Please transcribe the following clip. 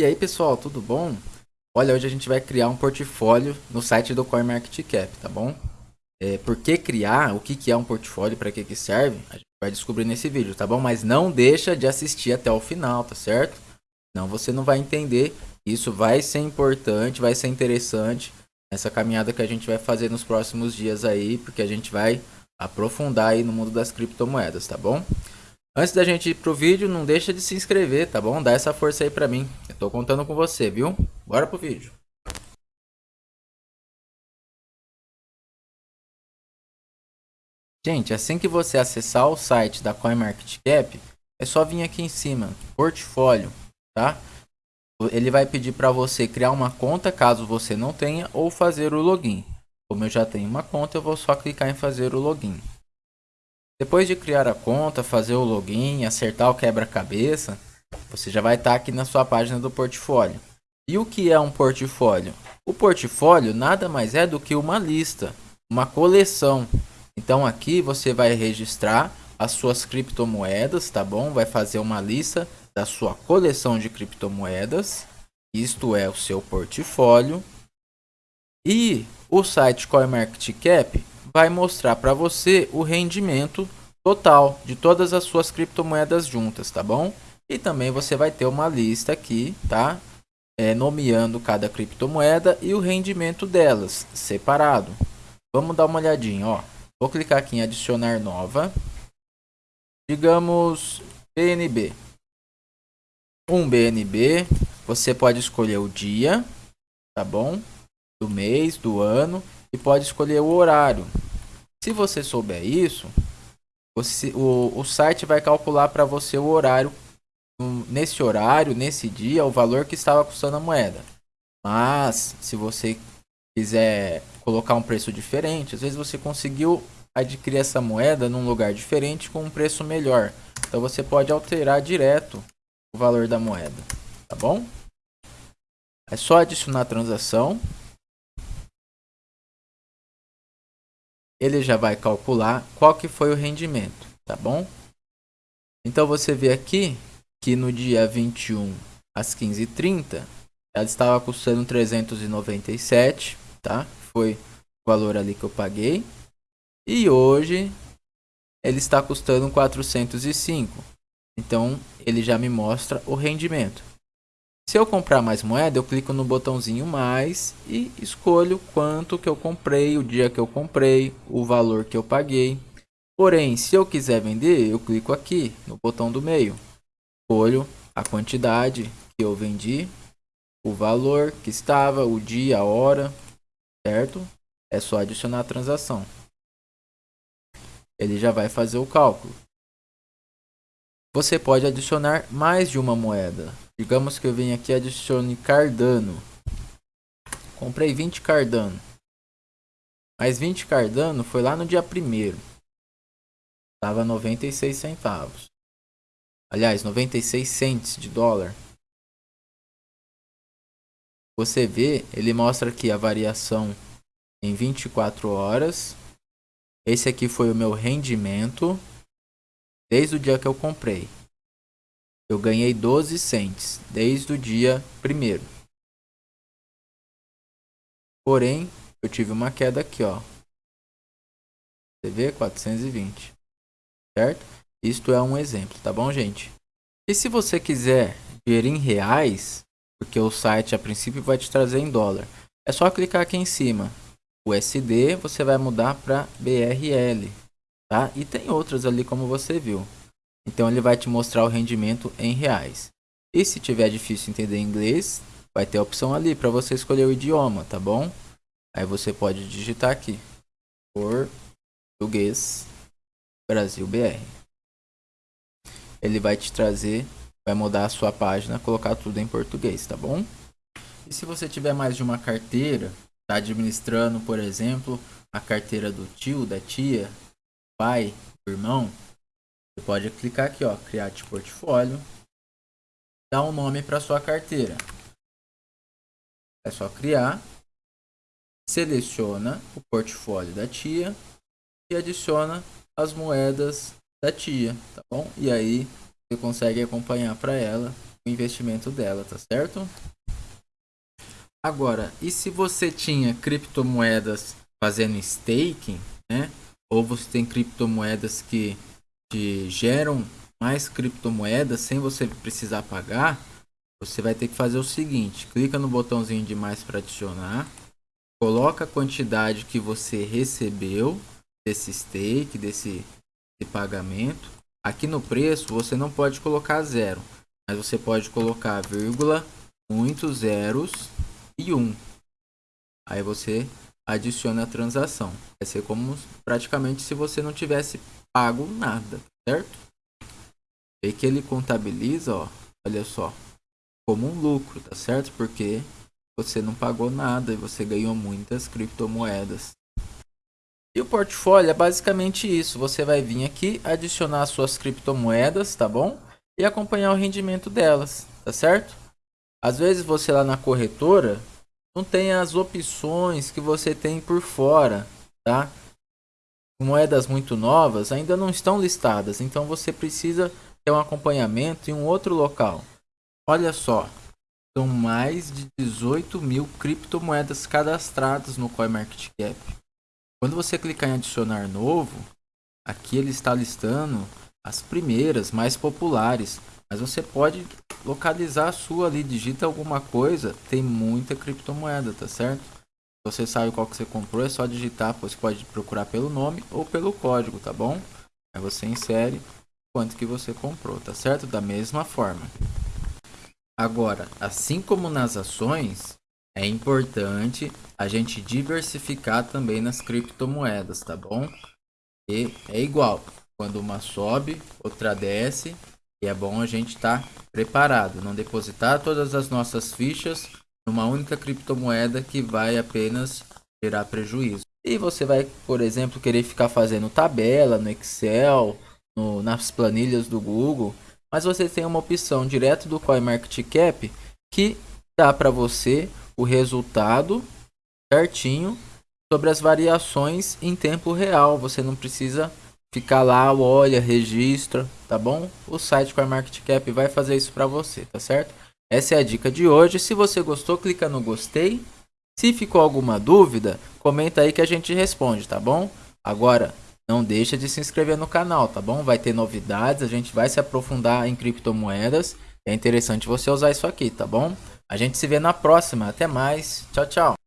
E aí pessoal, tudo bom? Olha, hoje a gente vai criar um portfólio no site do CoinMarketCap, tá bom? É, por que criar, o que, que é um portfólio, para que, que serve, a gente vai descobrir nesse vídeo, tá bom? Mas não deixa de assistir até o final, tá certo? Não, você não vai entender, isso vai ser importante, vai ser interessante, essa caminhada que a gente vai fazer nos próximos dias aí, porque a gente vai aprofundar aí no mundo das criptomoedas, tá bom? Antes da gente ir pro vídeo, não deixa de se inscrever, tá bom? Dá essa força aí pra mim. Eu tô contando com você, viu? Bora pro vídeo. Gente, assim que você acessar o site da CoinMarketCap, é só vir aqui em cima, portfólio, tá? Ele vai pedir para você criar uma conta, caso você não tenha, ou fazer o login. Como eu já tenho uma conta, eu vou só clicar em fazer o login. Depois de criar a conta, fazer o login, acertar o quebra-cabeça, você já vai estar aqui na sua página do portfólio. E o que é um portfólio? O portfólio nada mais é do que uma lista, uma coleção. Então aqui você vai registrar as suas criptomoedas, tá bom? Vai fazer uma lista da sua coleção de criptomoedas. Isto é o seu portfólio. E o site CoinMarketCap vai mostrar para você o rendimento total de todas as suas criptomoedas juntas, tá bom? E também você vai ter uma lista aqui, tá? É, nomeando cada criptomoeda e o rendimento delas, separado. Vamos dar uma olhadinha, ó. Vou clicar aqui em adicionar nova. Digamos BNB. Um BNB, você pode escolher o dia, tá bom? Do mês, do ano e pode escolher o horário. Se você souber isso, você, o, o site vai calcular para você o horário, nesse horário, nesse dia, o valor que estava custando a moeda. Mas, se você quiser colocar um preço diferente, às vezes você conseguiu adquirir essa moeda num lugar diferente com um preço melhor. Então você pode alterar direto o valor da moeda, tá bom? É só adicionar a transação ele já vai calcular qual que foi o rendimento, tá bom? Então você vê aqui que no dia 21 às 15h30 ela estava custando 397, tá? Foi o valor ali que eu paguei. E hoje ele está custando 405. Então ele já me mostra o rendimento. Se eu comprar mais moeda, eu clico no botãozinho mais e escolho quanto que eu comprei, o dia que eu comprei, o valor que eu paguei. Porém, se eu quiser vender, eu clico aqui no botão do meio. Escolho a quantidade que eu vendi, o valor que estava, o dia, a hora, certo? É só adicionar a transação. Ele já vai fazer o cálculo. Você pode adicionar mais de uma moeda. Digamos que eu venho aqui e adicione Cardano. Comprei 20 Cardano. Mas 20 Cardano foi lá no dia 1 Tava 96 centavos. Aliás, 96 cents de dólar. Você vê, ele mostra aqui a variação em 24 horas. Esse aqui foi o meu rendimento desde o dia que eu comprei. Eu ganhei 12 cents desde o dia primeiro. Porém, eu tive uma queda aqui, ó. Você vê? 420. Certo? Isto é um exemplo, tá bom, gente? E se você quiser ver em reais, porque o site a princípio vai te trazer em dólar, é só clicar aqui em cima. O SD você vai mudar para BRL, tá? E tem outras ali como você viu. Então ele vai te mostrar o rendimento em reais. E se tiver difícil entender inglês, vai ter a opção ali para você escolher o idioma, tá bom? Aí você pode digitar aqui. Português Brasil BR. Ele vai te trazer, vai mudar a sua página, colocar tudo em português, tá bom? E se você tiver mais de uma carteira, tá administrando, por exemplo, a carteira do tio, da tia, pai, irmão, você pode clicar aqui, ó, criar de portfólio, dar um nome para sua carteira. É só criar, seleciona o portfólio da tia e adiciona as moedas da tia, tá bom? E aí você consegue acompanhar para ela o investimento dela, tá certo? Agora, e se você tinha criptomoedas fazendo staking, né? Ou você tem criptomoedas que te geram mais criptomoedas sem você precisar pagar, você vai ter que fazer o seguinte, clica no botãozinho de mais para adicionar, coloca a quantidade que você recebeu desse stake, desse, desse pagamento. Aqui no preço você não pode colocar zero, mas você pode colocar vírgula, muitos zeros e um. Aí você adiciona a transação. Vai ser como praticamente se você não tivesse pago nada, certo? E que ele contabiliza, ó, olha só, como um lucro, tá certo? Porque você não pagou nada e você ganhou muitas criptomoedas. E o portfólio é basicamente isso. Você vai vir aqui, adicionar suas criptomoedas, tá bom? E acompanhar o rendimento delas, tá certo? Às vezes você lá na corretora não tem as opções que você tem por fora, tá? Moedas muito novas ainda não estão listadas, então você precisa ter um acompanhamento em um outro local. Olha só, são mais de 18 mil criptomoedas cadastradas no CoinMarketCap. Quando você clicar em adicionar novo, aqui ele está listando as primeiras, mais populares, mas você pode localizar a sua ali, digita alguma coisa, tem muita criptomoeda, tá certo? Você sabe qual que você comprou, é só digitar, você pode procurar pelo nome ou pelo código, tá bom? Aí você insere quanto que você comprou, tá certo? Da mesma forma. Agora, assim como nas ações, é importante a gente diversificar também nas criptomoedas, tá bom? E é igual, quando uma sobe, outra desce, e é bom a gente estar tá preparado, não depositar todas as nossas fichas numa única criptomoeda que vai apenas gerar prejuízo. E você vai, por exemplo, querer ficar fazendo tabela no Excel, no, nas planilhas do Google, mas você tem uma opção direto do CoinMarketCap que dá para você o resultado certinho sobre as variações em tempo real. Você não precisa ficar lá, olha, registra, tá bom? O site CoinMarketCap vai fazer isso para você, tá certo? Essa é a dica de hoje. Se você gostou, clica no gostei. Se ficou alguma dúvida, comenta aí que a gente responde, tá bom? Agora, não deixa de se inscrever no canal, tá bom? Vai ter novidades, a gente vai se aprofundar em criptomoedas. É interessante você usar isso aqui, tá bom? A gente se vê na próxima. Até mais. Tchau, tchau.